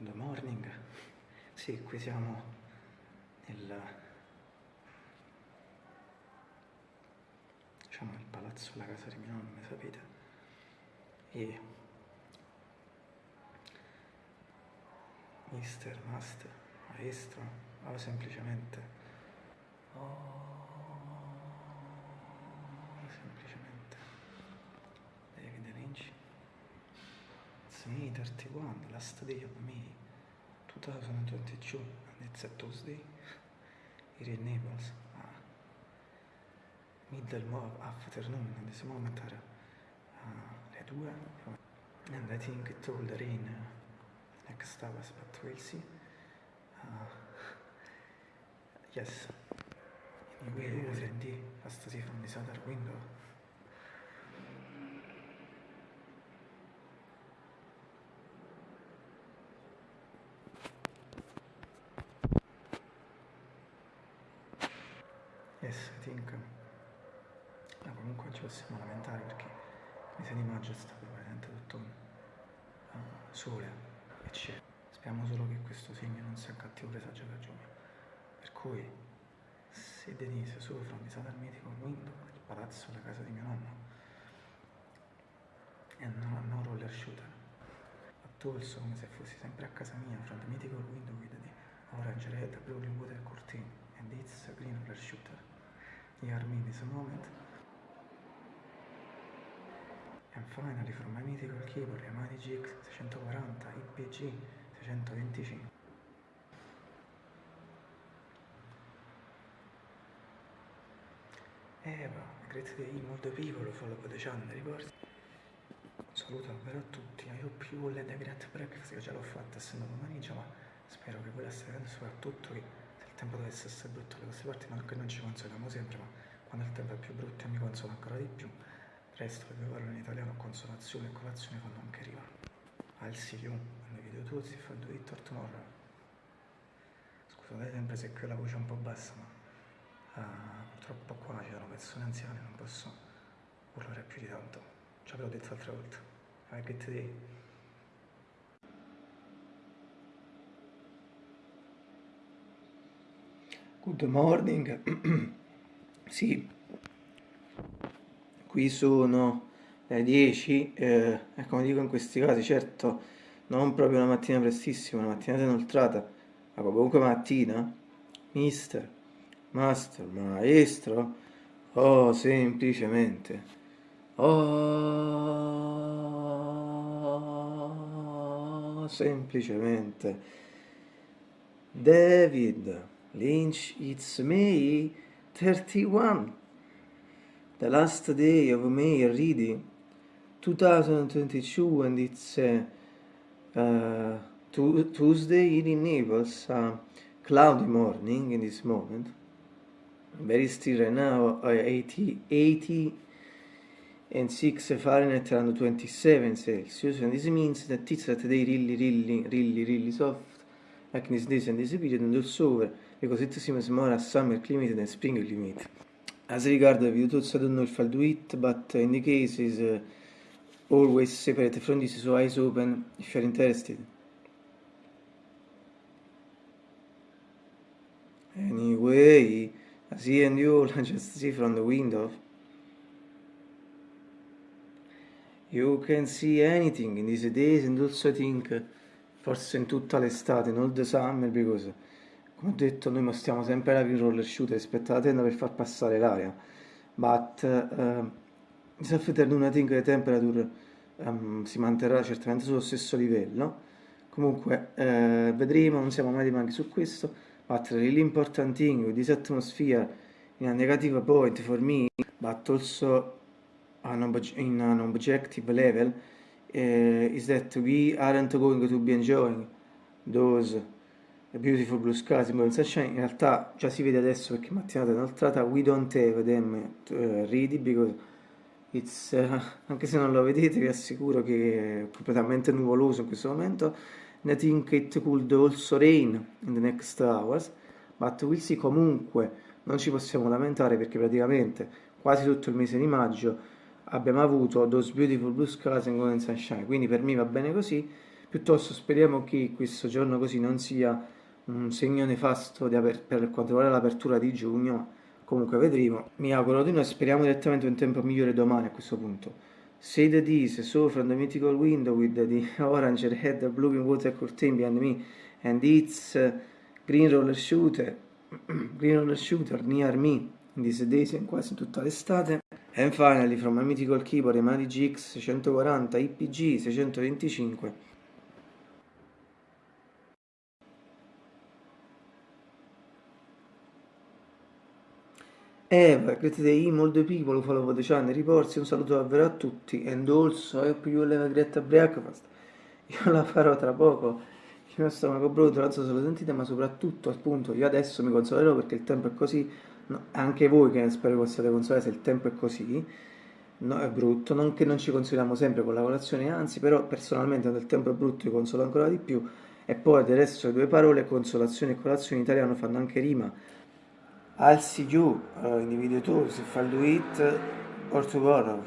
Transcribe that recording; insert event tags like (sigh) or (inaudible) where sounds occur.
Good morning. Sì, qui siamo nel diciamo nel palazzo della casa di mio nonno, sapete? E mister, master, maestro, o semplicemente oh, semplicemente David Lynch It's me 31, last day of May 2022 and it's a Tuesday here in Naples uh, middle of afternoon in this moment are uh, le 2 and I think it will rain uh, next hours but we'll see uh, yes anyway you can see as to see from this other window I think. Ma comunque ci possiamo lamentare perché il mese di maggio è stato veramente tutto uh, sole e cielo. Speriamo solo che questo segno non sia un cattivo presagio per giugno. Per cui, se Denise soffre sa dal medico window, il palazzo, la casa di mio nonno, e non ho no roller shooter. A Tolso, come se fossi sempre a casa mia, from the mythical window with the orange, red, blue, water curtain, and it's a green roller shooter. This moment. And finally from my mythical keyboard Yamaha GX 640 IPG 625. Eva, great day, molto piccolo, follow the channel, ricordi? Saluto davvero a tutti, I hope you all had a great breakfast, io già l'ho fatta essendo pomeriggio, ma spero che voi la stiate vedendo soprattutto che se il tempo dovesse essere brutto da queste parti, non che non ci consoliamo sempre, ma quando il tempo è più brutto mi consola ancora di più, presto le due parole in italiano, consolazione e colazione fanno anche rima. I'll see you the video tools if I do it or tomorrow. Scusate sempre se qui la voce è un po' bassa, ma uh, purtroppo qua ci sono persone anziane, non posso urlare più di tanto. Ci avevo detto altre volte. Have a good day. Good morning. (clears throat) sì, qui sono le 10 eh, e come dico in questi casi, certo, non proprio una mattina prestissima, una mattinata inoltrata, ma comunque mattina, mister, master, maestro, o semplicemente, oh, semplicemente, David Lynch, it's me, 31, the last day of May reading, 2022 and it's uh, uh, Tuesday in Naples, uh, cloudy morning in this moment, very still right now, uh, 80, 80 and 6 Fahrenheit around 27 Celsius, and this means that it's that day really, really, really, really soft, like this days and this period, and also over, more as summer climate than spring climate. As regard the video tools, I don't know if I'll do it, but in the case is uh, always separate from this, so eyes open if you're interested. Anyway, I see and you all (laughs) just see from the window. You can see anything in these days and also I think forse in tutta l'estate, all the summer, because come ho detto noi mostriamo sempre la roller shooter rispetto alla tenda per far passare l'aria. But uh, think the temperature um, si manterrà certamente sullo stesso livello. Comunque eh, vedremo, non siamo mai anche su questo. But really important thing with this atmosphere in a negative point for me, but also an in an objective level, uh, is that we aren't going to be enjoying those beautiful blue skies in sunshine. In realtà già si vede adesso perché mattinata è inoltrata, we don't have them uh, ready because it's, uh, anche se non lo vedete vi assicuro che è completamente nuvoloso in questo momento. I think it could also rain in the next hours, but we'll see. Comunque, non ci possiamo lamentare perché praticamente quasi tutto il mese di maggio abbiamo avuto those beautiful blue skies and golden sunshine, quindi per me va bene così, Piuttosto speriamo che questo giorno così non sia un segno nefasto per quanto riguarda l'apertura di giugno, comunque vedremo. Mi auguro di noi, speriamo direttamente un tempo migliore domani a questo punto. Say the D's, so from the mythical window with the (laughs) orange red blue water curtain behind me and it's uh, green roller shooter, (clears throat) green roller shooter near me in these days in quasi tutta l'estate. And finally from my mythical keyboard Yamaha GX 640 IPG 625 Eva, great day, molto people follow the channel, riporsi, un saluto davvero a tutti, and also I hope you will a breakfast. Io la farò tra poco, il mio stomaco brutto, non so se lo sentite, ma soprattutto, appunto, io adesso mi consolerò perché il tempo è così, no, anche voi che spero possiate consolare se il tempo è così, no, è brutto, non che non ci consoliamo sempre con la colazione, anzi, però personalmente quando il tempo è brutto io consolo ancora di più, e poi resto le due parole, consolazione e colazione in italiano fanno anche rima, See you uh, in the video too, if I'll do it or tomorrow.